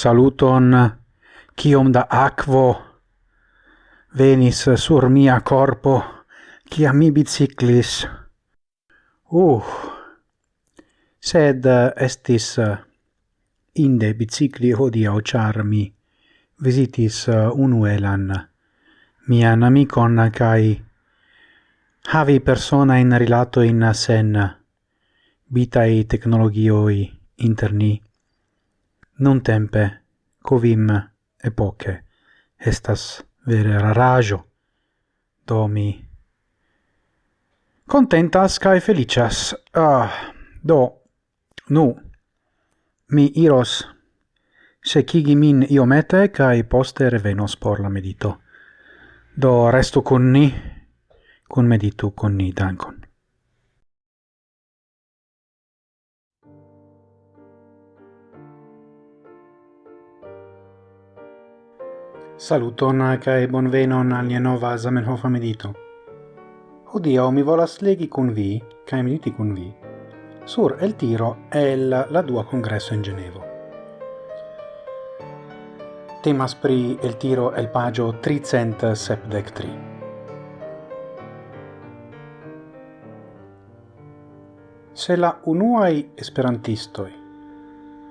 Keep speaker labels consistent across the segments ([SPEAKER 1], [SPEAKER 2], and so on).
[SPEAKER 1] saluton, kiom da aquo venis sur mia corpo, kia mi biciclis. Uh, sed estis inde bicicli hodiau o charmi visitis unuelan mian amicon cae havi persona in rilato in sen bitai technologioi interni non tempe covim epoche. Estas vere rarajo. Do mi contentas kai felicias. Ah do nu. Mi iros se kigi min iomete kai poste revenos por la medito. Do resto con ni. Con meditu con ni dankon. Saluton kai bonvenon al nia nova Zamenhof medito. Odio mi volas legi kun vi kai mediti kun vi sur el tiro el la dua congresso in Genevo. Temas pri el tiro el pagio 300 sepdec tri. Se la unuai esperantistoi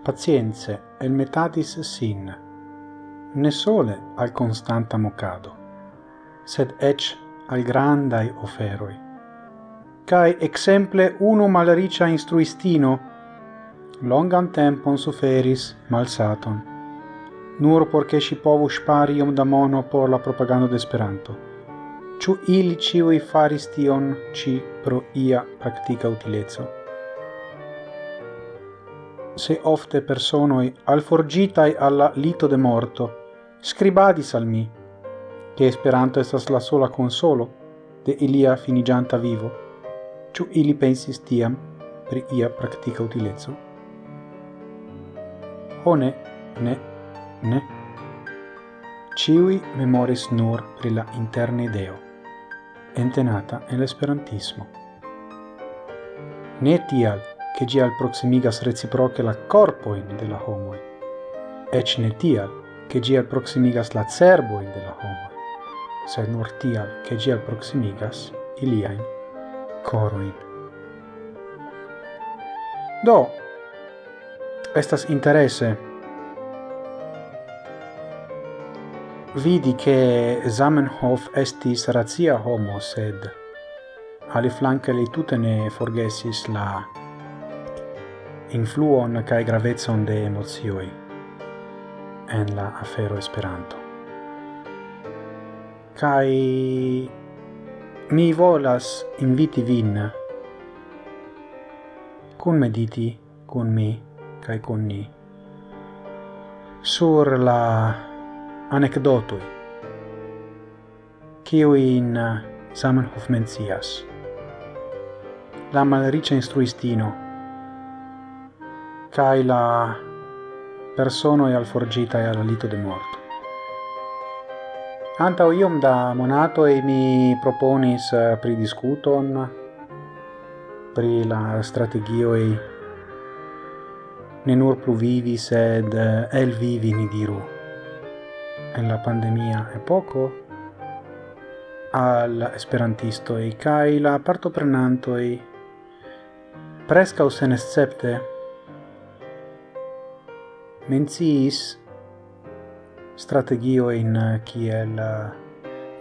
[SPEAKER 1] pazienze, el metatis sin ne sole al constanta mocado, sed ec al grandai oferoi. Cai exemple uno malricia instruistino longam tempon suferis malsaton, nur porce si povus parium da mono por la propaganda de Ciu ili ciui faris tion ci pro ia practica utilezzo se ofte personoi alforgitai alla lito de morto scribadis al mi, che Esperanto estas la sola consolo de ilia finigianta vivo, ciu ili pensis tiam pri ia practica utilezzo. O ne, ne, ne. Ciui memoris nur pri la interne ideo, entenata en l'esperantismo. Ne tial, che gi al proximigas reciproche la corpoin de la homoi, ec ne tial, che gi alproximigas la cerboin de la homo, sed nur tial che gi alproximigas iliain coroin. Do, estas interesse vidi che Zamenhof estis razia homo, sed ali flanque li tutte ne forgesis la influon cae gravezon de emozioi en la afero Esperanto. Kai mi volas inviti vin kun mediti kun mi kai kun ni sur la anecdotoi kiu in Zamenhof mencias la malriĉa instruistino kaj la persona e alforgita e alla lito de morto. Antau iom da monatoi mi proponis eh, pridiscuton pri la strategioi ne nur plu vivi sed eh, el vivi ni diru en la pandemia e poco al esperantisto e kai la partoprenantoj preskaŭ senescepte menciis strategioin eh, kiel eh,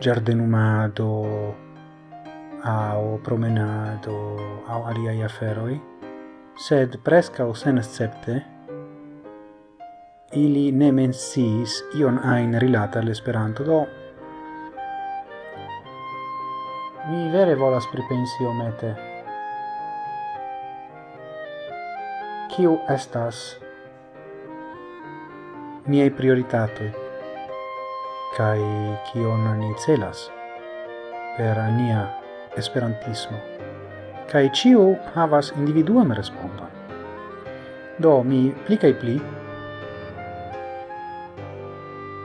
[SPEAKER 1] giardenumado au promenado au aliai aferoi, sed prescau sen escepte ili ne mensis ion ain rilata all'esperanto, do mi vere volas pripensi omete. Kiu estas niai prioritatoi, kai kion ni celas per nia esperantismo. Kai ciu havas individuam respondon. Do mi pli kai pli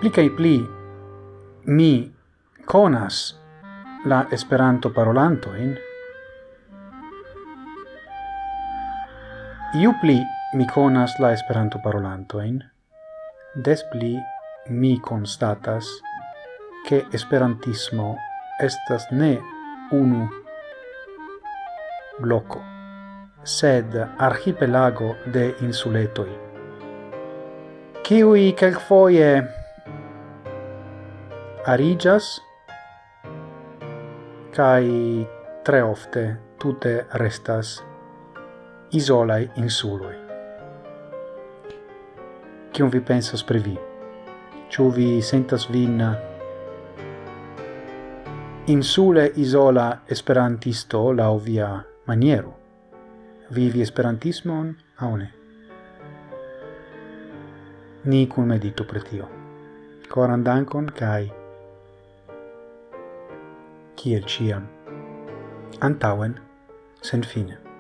[SPEAKER 1] pli kai pli mi conas la Esperanto parolantojn, iu pli mi conas la Esperanto parolantojn, des pli mi constatas che esperantismo estas ne unu bloco, sed archipelago de insuletoi. Ciui quelcfoie arigas, cae tre ofte tute restas isolai insuloi kion vi pensas pri vi. Ciu vi sentas vin eh, insule isola esperantisto la via maniero? Vivi esperantismon aune? ne? Ni cum medito pri tio. Dankon kai kiel ciam. Antauen, sen fine.